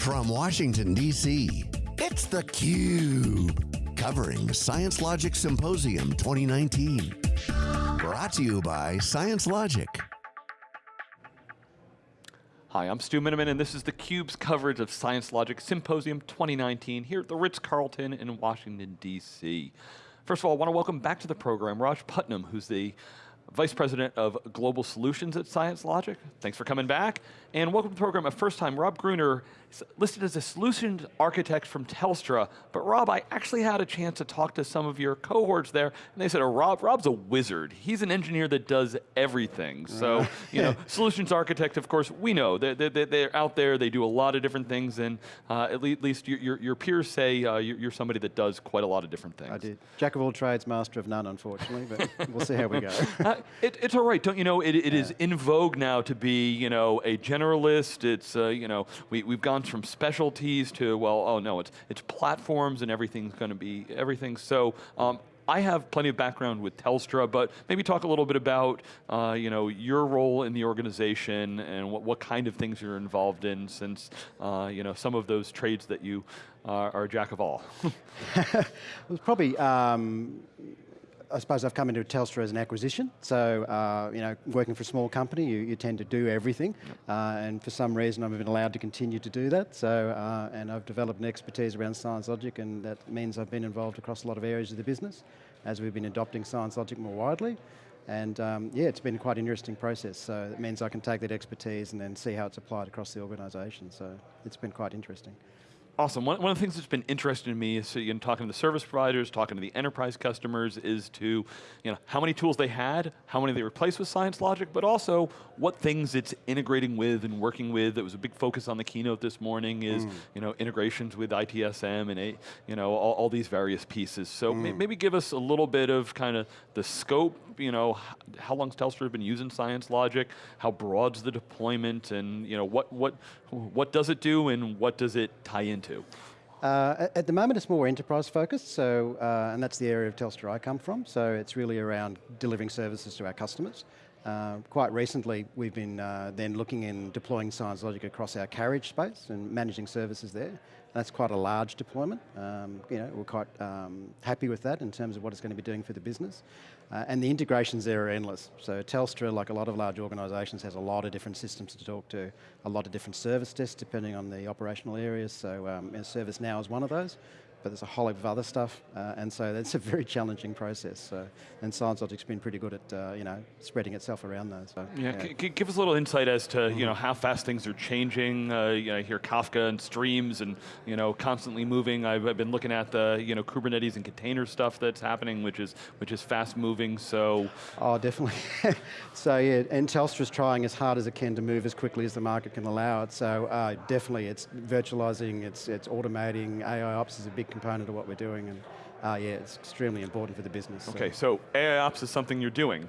From Washington, D.C., it's theCUBE. Covering Science Logic Symposium 2019. Brought to you by Science Logic. Hi, I'm Stu Miniman and this is theCUBE's coverage of Science Logic Symposium 2019 here at the Ritz-Carlton in Washington, D.C. First of all, I want to welcome back to the program Raj Putnam, who's the Vice President of Global Solutions at Science Logic. Thanks for coming back. And welcome to the program. A first time, Rob Gruner listed as a solutions architect from Telstra, but Rob, I actually had a chance to talk to some of your cohorts there, and they said, oh, Rob, Rob's a wizard. He's an engineer that does everything. So, you know, solutions architect, of course, we know, they're, they're, they're, out there, they do a lot of different things, and uh, at least your, your, your peers say uh, you're somebody that does quite a lot of different things. I did. Jack of all trades, master of none, unfortunately, but we'll see how we go. it, it's all right, don't you know, it, it yeah. is in vogue now to be, you know, a generalist, it's, uh, you know, we, we've gone from specialties to, well, oh no, it's, it's platforms and everything's going to be everything. So um, I have plenty of background with Telstra, but maybe talk a little bit about uh, you know, your role in the organization and what, what kind of things you're involved in since uh, you know, some of those trades that you are, are a jack of all. well, probably um, I suppose I've come into Telstra as an acquisition, so uh, you know, working for a small company, you, you tend to do everything, uh, and for some reason I've been allowed to continue to do that. So, uh, and I've developed an expertise around science logic, and that means I've been involved across a lot of areas of the business, as we've been adopting science logic more widely. And um, yeah, it's been quite an interesting process. So it means I can take that expertise and then see how it's applied across the organisation. So it's been quite interesting. Awesome. One, one of the things that's been interesting to me is so, you know, talking to the service providers, talking to the enterprise customers is to, you know, how many tools they had, how many they replaced with Science Logic, but also what things it's integrating with and working with. That was a big focus on the keynote this morning is, mm. you know, integrations with ITSM and, a, you know, all, all, these various pieces. So mm. maybe give us a little bit of kind of the scope, you know, how long's Telstra been using Science Logic, how broad's the deployment, and, you know, what, what, what does it do and what does it tie into? To? Uh, at the moment it's more enterprise focused, so, uh, and that's the area of Telstra I come from, so it's really around delivering services to our customers. Uh, quite recently, we've been uh, then looking in deploying Science Logic across our carriage space and managing services there. That's quite a large deployment. Um, you know, we're quite um, happy with that in terms of what it's going to be doing for the business. Uh, and the integrations there are endless. So Telstra, like a lot of large organisations, has a lot of different systems to talk to, a lot of different service desks depending on the operational areas. So um, ServiceNow is one of those but there's a whole heap of other stuff, uh, and so that's a very challenging process. So, and Science Logic's been pretty good at uh, you know spreading itself around those. So, yeah, yeah. give us a little insight as to you know how fast things are changing. Uh, you know, I hear Kafka and streams and you know constantly moving. I've, I've, been looking at the you know Kubernetes and container stuff that's happening, which is which is fast moving. So, oh, definitely. so yeah, and Telstra's trying as hard as it can to move as quickly as the market can allow it. So uh, definitely, it's virtualizing, it's it's automating. AI ops is a big component of what we're doing and uh, yeah, it's extremely important for the business. Okay, so, so AI ops is something you're doing.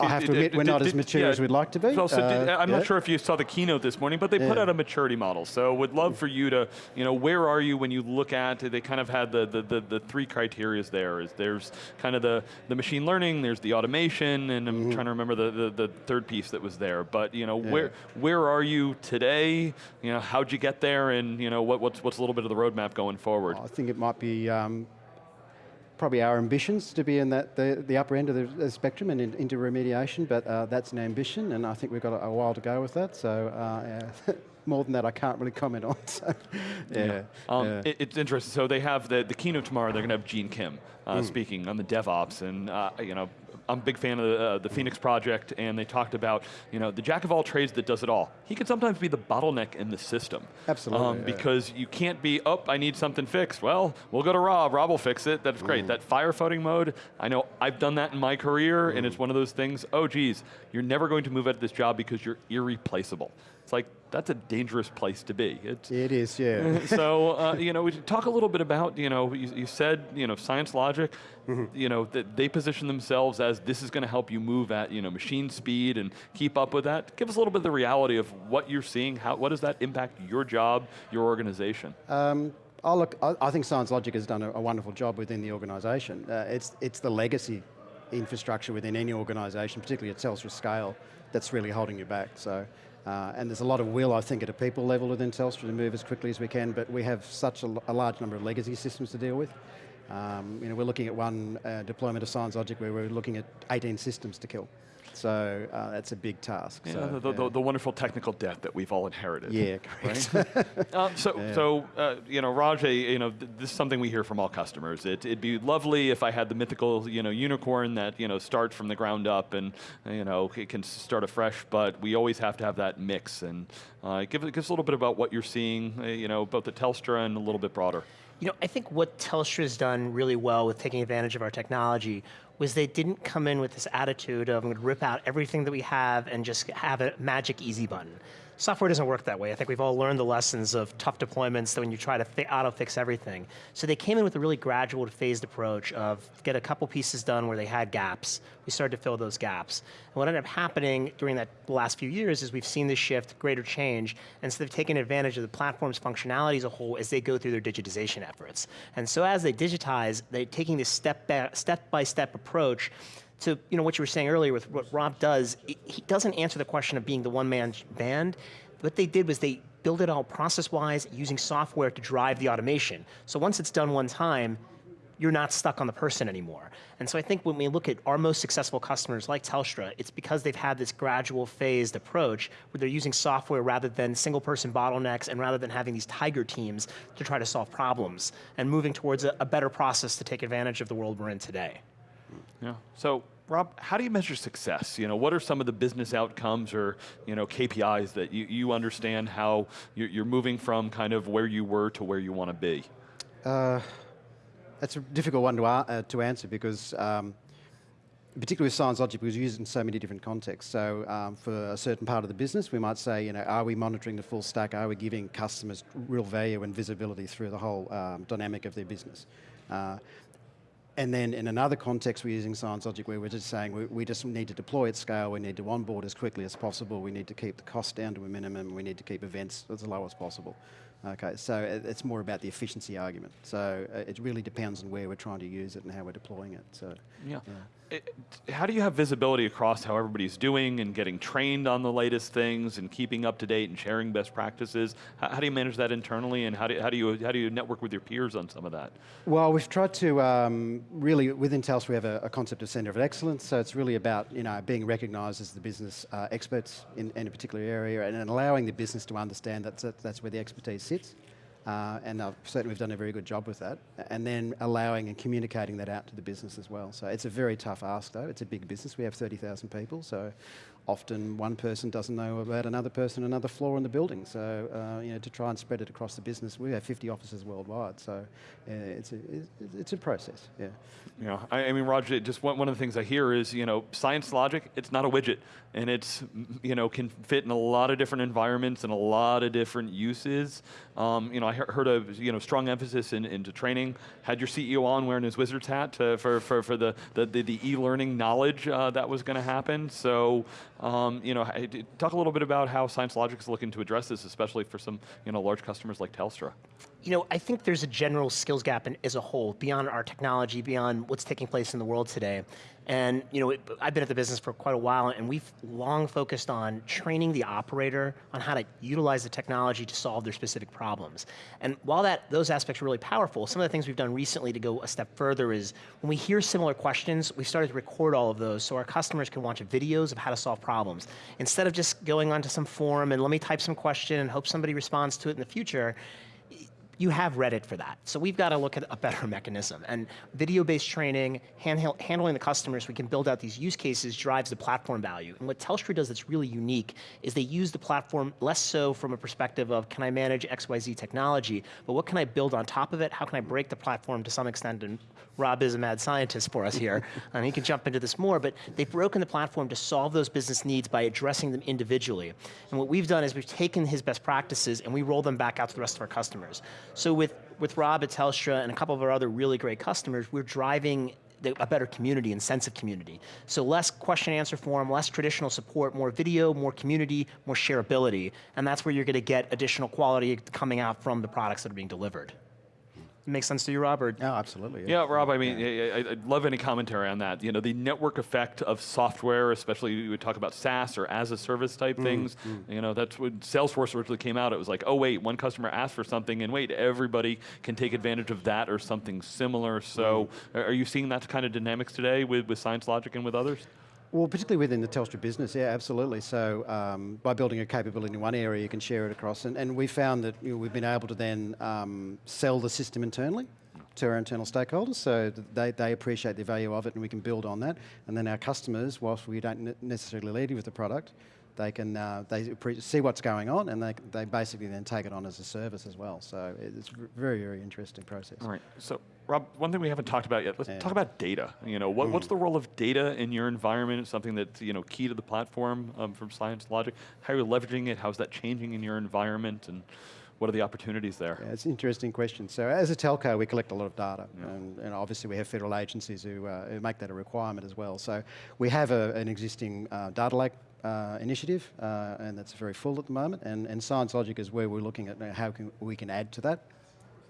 I have to admit, we're not as mature yeah, as we'd like to be. So, did, I'm yeah. not sure if you saw the keynote this morning, but they put out a maturity model. So would love for you to, you know, where are you when you look at, it? they kind of had the, the, the, the three criterias there. Is there's kind of the, the machine learning, there's the automation, and I'm mm -hmm. trying to remember the, the, the, third piece that was there. But, you know, where where are you today? You know, how'd you get there? And, you know, what, what's, what's a little bit of the roadmap going forward? I think it might be um, probably our ambitions to be in that the, the upper end of the, the spectrum and in, into remediation, but uh, that's an ambition, and I think we've got a, a while to go with that. So uh, more than that, I can't really comment on. So, yeah, yeah. Um, yeah. It, it's interesting. So they have the, the keynote tomorrow. They're going to have Gene Kim uh, mm. speaking on the DevOps, and uh, you know, I'm a big fan of the, uh, the, Phoenix project, and they talked about, you know, the jack of all trades that does it all. He can sometimes be the bottleneck in the system. Absolutely. Um, yeah. Because you can't be, oh, I need something fixed. Well, we'll go to Rob, Rob will fix it, that's great. Mm. That firefighting mode, I know I've done that in my career, mm. and it's one of those things, oh geez, you're never going to move out of this job because you're irreplaceable. It's like, that's a dangerous place to be. It's, it is, yeah. so, uh, you know, we talk a little bit about, you know, you, you said, you know, Science Logic, mm -hmm. you know, that they position themselves as this is going to help you move at, you know, machine speed and keep up with that. Give us a little bit of the reality of what you're seeing, how, what does that impact your job, your organization? Um, oh, look, I, I, think Science Logic has done a, a wonderful job within the organization. Uh, it's, it's the legacy infrastructure within any organization, particularly at Telstra scale, that's really holding you back. So Uh, and there's a lot of will, I think, at a people level within Telstra to move as quickly as we can, but we have such a, a large number of legacy systems to deal with. Um, you know, we're looking at one uh, deployment of Science Logic where we're looking at 18 systems to kill. So uh, that's a big task. Yeah, so, the, the, the, wonderful technical debt that we've all inherited. Yeah, correct. Right? uh, so, yeah. so uh, you know, Raj, you know, th this is something we hear from all customers. It, would be lovely if I had the mythical, you know, unicorn that you know starts from the ground up and you know it can start afresh. But we always have to have that mix. And uh, give, give us a little bit about what you're seeing, uh, you know, both at Telstra and a little bit broader. You know, I think what Telstra has done really well with taking advantage of our technology was they didn't come in with this attitude of I'm going to rip out everything that we have and just have a magic easy button. Software doesn't work that way. I think we've all learned the lessons of tough deployments that when you try to auto-fix everything. So they came in with a really gradual phased approach of get a couple pieces done where they had gaps. We started to fill those gaps. And what ended up happening during that last few years is we've seen this shift, greater change, and so they've taken advantage of the platform's functionality as a whole as they go through their digitization efforts. And so as they digitize, they're taking this step-by-step -step approach to you know what you were saying earlier with what Rob does, he doesn't answer the question of being the one-man band. What they did was they built it all process-wise using software to drive the automation. So once it's done one time, you're not stuck on the person anymore. And so I think when we look at our most successful customers like Telstra, it's because they've had this gradual phased approach where they're using software rather than single person bottlenecks and rather than having these tiger teams to try to solve problems and moving towards a, a better process to take advantage of the world we're in today. Yeah. So, Rob, how do you measure success? You know, what are some of the business outcomes or you know KPIs that you, you understand how you're, you're moving from kind of where you were to where you want to be? Uh, that's a difficult one to, uh, to answer because. Um, particularly with Science Logic, because we use it in so many different contexts. So um, for a certain part of the business, we might say, you know, are we monitoring the full stack? Are we giving customers real value and visibility through the whole um, dynamic of their business? Uh, and then in another context, we're using Science Logic where we're just saying we, we, just need to deploy at scale, we need to onboard as quickly as possible, we need to keep the cost down to a minimum, we need to keep events as low as possible. Okay, so it's more about the efficiency argument. So uh, it really depends on where we're trying to use it and how we're deploying it. So yeah. yeah. It, how do you have visibility across how everybody's doing and getting trained on the latest things and keeping up to date and sharing best practices? How, how do you manage that internally and how do, how, do you, how do you network with your peers on some of that? Well, we've tried to um, really, within Telstra we have a, a, concept of centre of excellence, so it's really about you know, being recognised as the business uh, experts in, in, a particular area and, and allowing the business to understand that that's where the expertise sits. Uh, and I've, certainly we've done a very good job with that. And then allowing and communicating that out to the business as well. So it's a very tough ask though. It's a big business. We have 30,000 people. So often one person doesn't know about another person, another floor in the building. So uh, you know, to try and spread it across the business, we have 50 offices worldwide. So uh, it's, a, it's a process, yeah. Yeah, I, I mean, Roger, just one, one of the things I hear is, you know, science logic, it's not a widget. And it's, you know, can fit in a lot of different environments and a lot of different uses. Um, you know, I heard a, you know, strong emphasis in, into training. Had your CEO on wearing his wizard's hat to, for, for, for the, the, the, e-learning knowledge uh, that was going to happen. So, um, you know, talk a little bit about how Science Logic is looking to address this, especially for some you know, large customers like Telstra. You know, I think there's a general skills gap in, as a whole, beyond our technology, beyond what's taking place in the world today. And you know, it, I've been at the business for quite a while, and we've long focused on training the operator on how to utilize the technology to solve their specific problems. And while that those aspects are really powerful, some of the things we've done recently to go a step further is when we hear similar questions, we started to record all of those so our customers can watch videos of how to solve problems. Instead of just going onto some forum and let me type some question and hope somebody responds to it in the future, you have Reddit for that. So we've got to look at a better mechanism. And video-based training, handheld, handling the customers, we can build out these use cases, drives the platform value. And what Telstra does that's really unique is they use the platform less so from a perspective of, can I manage XYZ technology, but what can I build on top of it? How can I break the platform to some extent? And Rob is a mad scientist for us here, and um, he can jump into this more, but they've broken the platform to solve those business needs by addressing them individually. And what we've done is we've taken his best practices and we roll them back out to the rest of our customers. So with, with Rob at Telstra and a couple of our other really great customers, we're driving the, a better community and sense of community. So less question answer form, less traditional support, more video, more community, more shareability, and that's where you're going to get additional quality coming out from the products that are being delivered. Makes sense to you, Rob? Or Oh, absolutely. Yeah, Rob, I mean, I, I- I'd love any commentary on that. You know, the network effect of software, especially you would talk about SaaS or as a service Mm, type things. You know, that's when Salesforce originally came out. It was like, oh, wait, one customer asked for something, and wait, everybody can take advantage of that or something similar. So, Mm. are are you seeing that kind of dynamics today with, with Science Logic and with others? Well, particularly within the Telstra business, yeah, absolutely. So um, by building a capability in one area, you can share it across. And, and we found that you know, we've been able to then um, sell the system internally to our internal stakeholders, so they, they appreciate the value of it and we can build on that. And then our customers, whilst we don't necessarily lead with the product, they can uh, they see what's going on and they, they basically then take it on as a service as well. So it's a very, very interesting process. All right. So, Rob, one thing we haven't talked about yet. Let's Yeah. talk about data. You know, what, what's the role of data in your environment? It's something that's you know key to the platform um, from Science Logic. How are you leveraging it? How's that changing in your environment? And what are the opportunities there? Yeah, it's an interesting question. So as a telco, we collect a lot of data, and, and obviously we have federal agencies who, uh, who make that a requirement as well. So we have a, an existing uh, data lake uh, initiative, uh, and that's very full at the moment. And, and Science Logic is where we're looking at how can, we can add to that,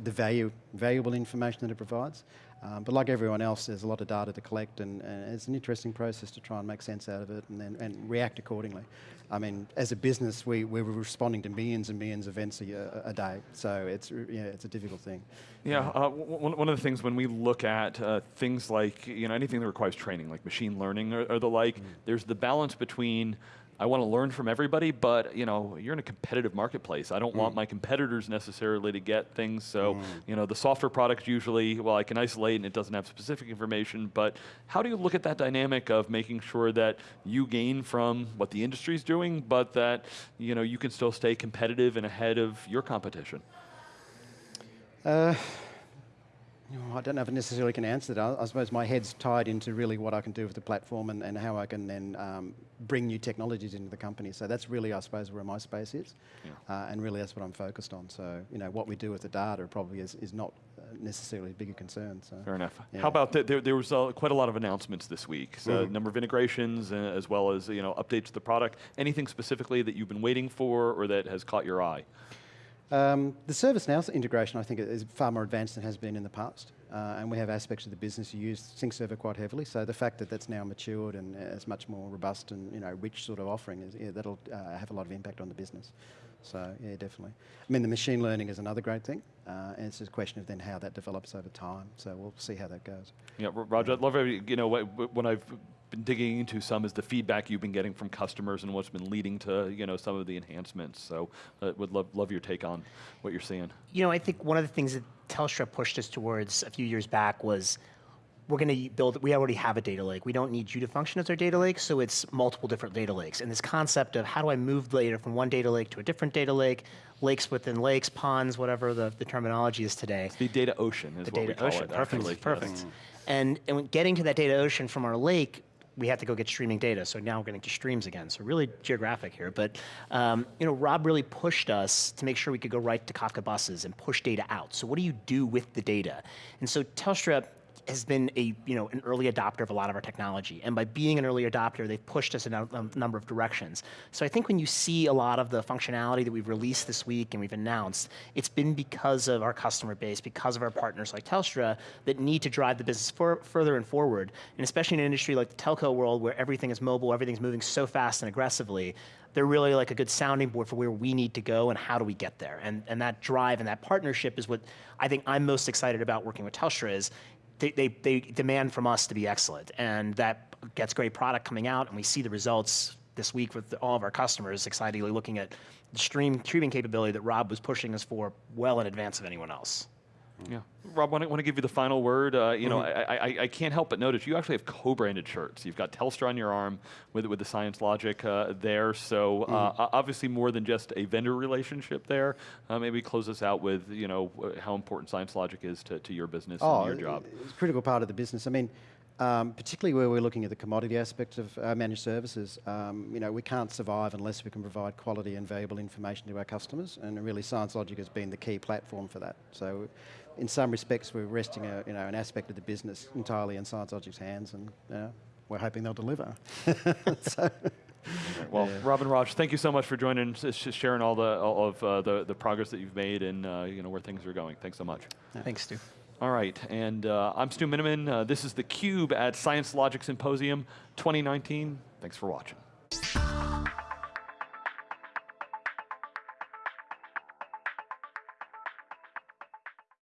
the value, valuable information that it provides. Um, but like everyone else, there's a lot of data to collect, and, and it's an interesting process to try and make sense out of it and then and react accordingly. I mean, as a business, we, we're responding to millions and millions of events a, a day, so it's yeah, it's a difficult thing. Yeah, uh, one, one of the things when we look at uh, things like you know anything that requires training, like machine learning or, or the like, there's the balance between I want to learn from everybody, but you know you're in a competitive marketplace. I don't want mm. my competitors necessarily to get things. So mm. you know the software products usually, well, I can isolate and it doesn't have specific information. But how do you look at that dynamic of making sure that you gain from what the industry's doing, but that you know you can still stay competitive and ahead of your competition? Know, I don't know if I necessarily can answer that. I, I suppose my head's tied into really what I can do with the platform and, and how I can then um, bring new technologies into the company. So that's really, I suppose, where my space is. Uh, and really that's what I'm focused on. So, you know, what we do with the data probably is, is not uh, necessarily a bigger concern. So. Fair enough. Yeah. How about the, there? There was uh, quite a lot of announcements this week. So a number of integrations, uh, as well as you know updates to the product. Anything specifically that you've been waiting for, or that has caught your eye? Um, the ServiceNow integration, I think, is far more advanced than it has been in the past. Uh, and we have aspects of the business who use Sync Server quite heavily. So the fact that that's now matured and uh, is much more robust and you know rich sort of offering, is, yeah, that'll uh, have a lot of impact on the business. So yeah, definitely. I mean, the machine learning is another great thing, uh, and it's just a question of then how that develops over time. So we'll see how that goes. Yeah, Roger, I'd love you know what I've been digging into some is the feedback you've been getting from customers and what's been leading to you know some of the enhancements. So uh, would love love your take on what you're seeing. you know, I think one of the things that Telstra pushed us towards a few years back was we're going to build, we already have a data lake. We don't need you to function as our data lake, so it's multiple different data lakes. And this concept of how do I move data from one data lake to a different data lake, lakes within lakes, ponds, whatever the, the terminology is today. The data ocean is The what we data call ocean, it. perfect, actually. perfect. Yes. And, and getting to that data ocean from our lake, we have to go get streaming data. So now we're getting to streams again. So really geographic here. But um, you know, Rob really pushed us to make sure we could go right to Kafka buses and push data out. So what do you do with the data? And so Telstra has been a you know an early adopter of a lot of our technology, and by being an early adopter, they've pushed us in a, a number of directions. So I think when you see a lot of the functionality that we've released this week and we've announced, it's been because of our customer base, because of our partners like Telstra that need to drive the business for, further and forward, and especially in an industry like the telco world where everything is mobile, everything's moving so fast and aggressively. They're really like a good sounding board for where we need to go and how do we get there. And, and that drive and that partnership is what I think I'm most excited about working with Telstra is they, they, they demand from us to be excellent. And that gets great product coming out, and we see the results this week with all of our customers excitedly looking at the stream streaming capability that Rob was pushing us for well in advance of anyone else. Yeah, Rob, I want to give you the final word. Uh, you know, Mm-hmm. I, I, I can't help but notice you actually have co-branded shirts. You've got Telstra on your arm with with the Science Logic uh, there. So uh, Mm-hmm. o- obviously more than just a vendor relationship there. Uh, maybe close us out with you know how important Science Logic is to, to your business and your job. It's a critical part of the business. I mean, um, particularly where we're looking at the commodity aspect of uh, managed services, um, you know, we can't survive unless we can provide quality and valuable information to our customers, and really Science Logic has been the key platform for that. So, in some respects, we're resting a, you know, an aspect of the business entirely in Science Logic's hands, and you know, we're hoping they'll deliver. so, Well, Rob and Raj, thank you so much for joining, and sharing all the all of uh, the the progress that you've made and uh, you know where things are going. Thanks so much. Thanks, Stu. All right, and uh, I'm Stu Miniman. Uh, this is the Cube at Science Logic Symposium 2019. Thanks for watching.